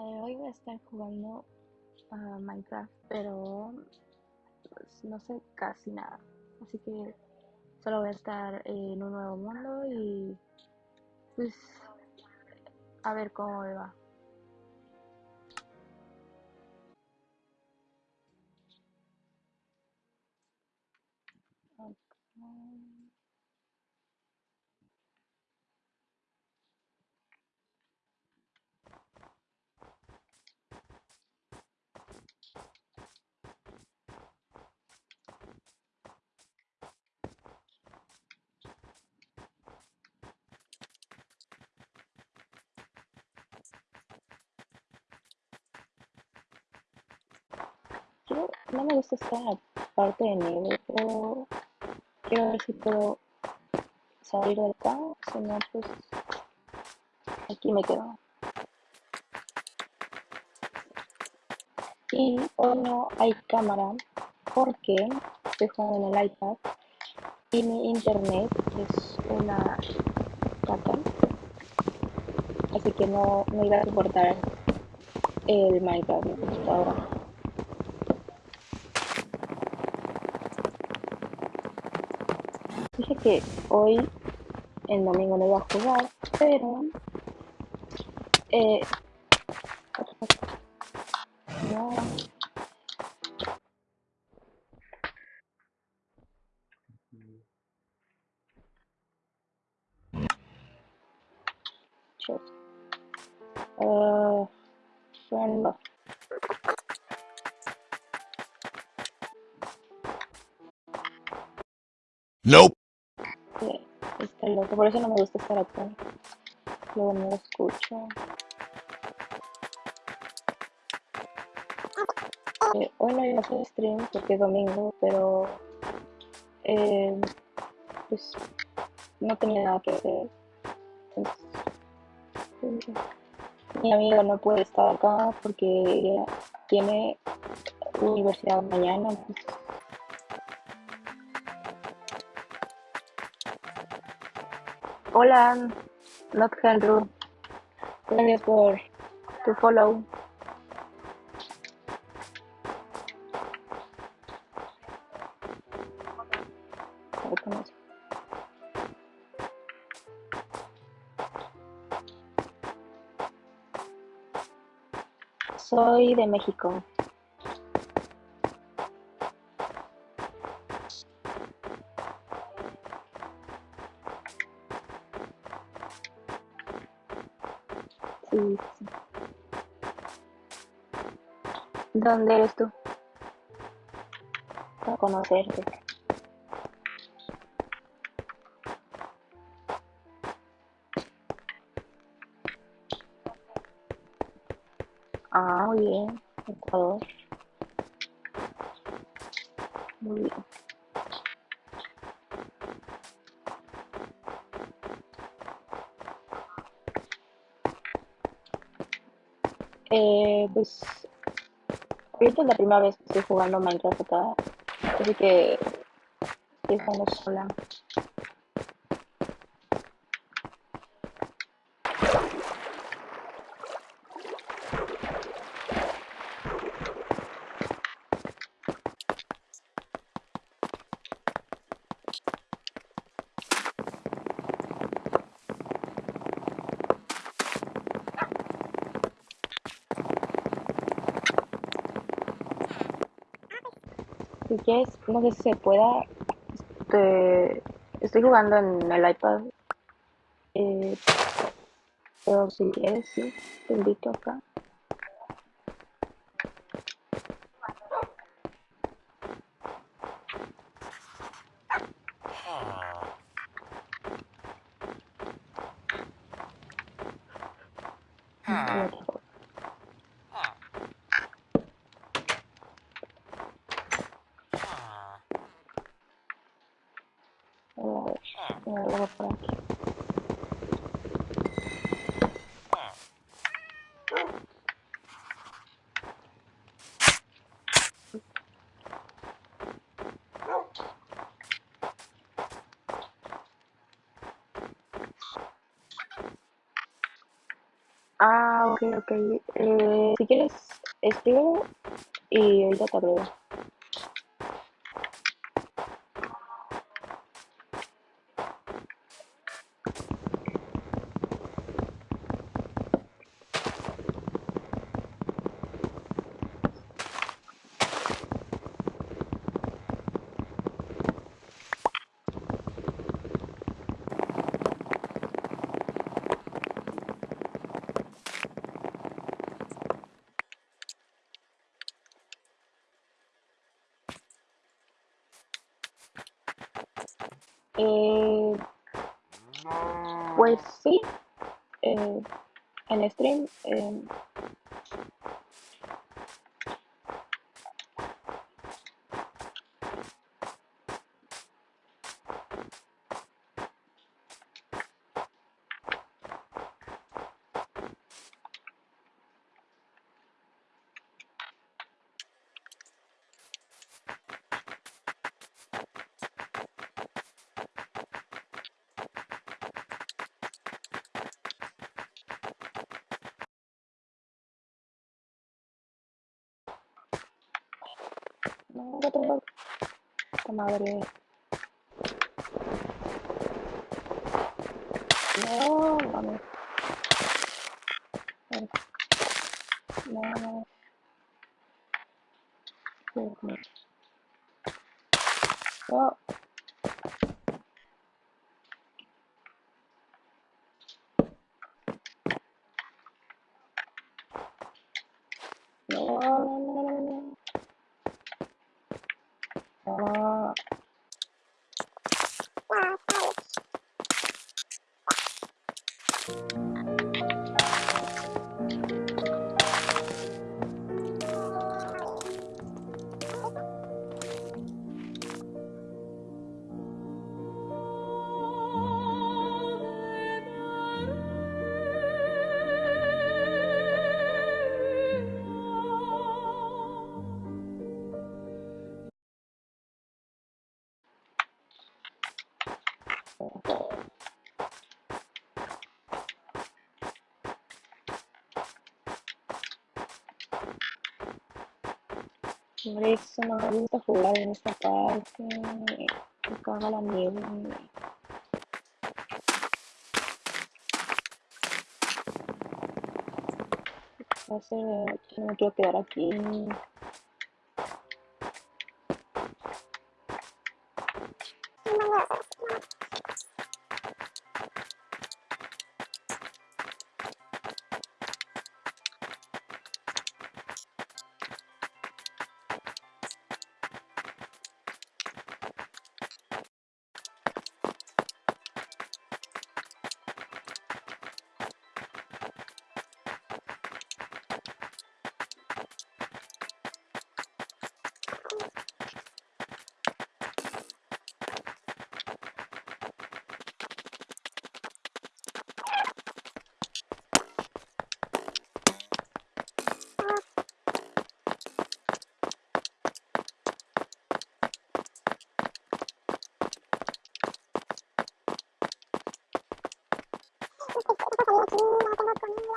hoy voy a estar jugando a Minecraft, pero pues, no sé casi nada. Así que solo voy a estar en un nuevo mundo y pues a ver cómo me va. No me gusta esta parte de nieve, pero quiero ver si puedo salir de acá, si no pues aquí me quedo. Y hoy no hay cámara porque estoy jugando en el iPad y mi internet es una caca, así que no, no iba a soportar el Minecraft. Que hoy, el domingo, no iba a jugar, pero... Eh, no. Uh, friend Nope. Por eso no me gusta estar acá. Luego no lo escucho. Eh, hoy no a hacer stream porque es domingo, pero eh, pues no tenía nada que hacer. Entonces, mi amigo no puede estar acá porque tiene universidad mañana. Hola, Not Andrew. Gracias por tu follow. Soy de México. ¿Dónde eres tú? Para conocerte. Ah, muy bien. Ecuador. Muy bien. Eh, pues ahorita es la primera vez que estoy jugando Minecraft acá, así que estoy jugando sola. Si quieres, no sé si se pueda. Este, estoy jugando en el iPad. Eh, pero si quieres, sí, te invito acá. A ver, voy. Ah, ok, ok. Eh, si quieres, escribo y ahorita te. Eh, pues sí, eh, en stream. No. Esta madre. No, Hombre, eso no me gusta jugar en esta parte. Me caga la nieve. No sé, no me quiero quedar aquí. そして、ここから、君の頭と耳は、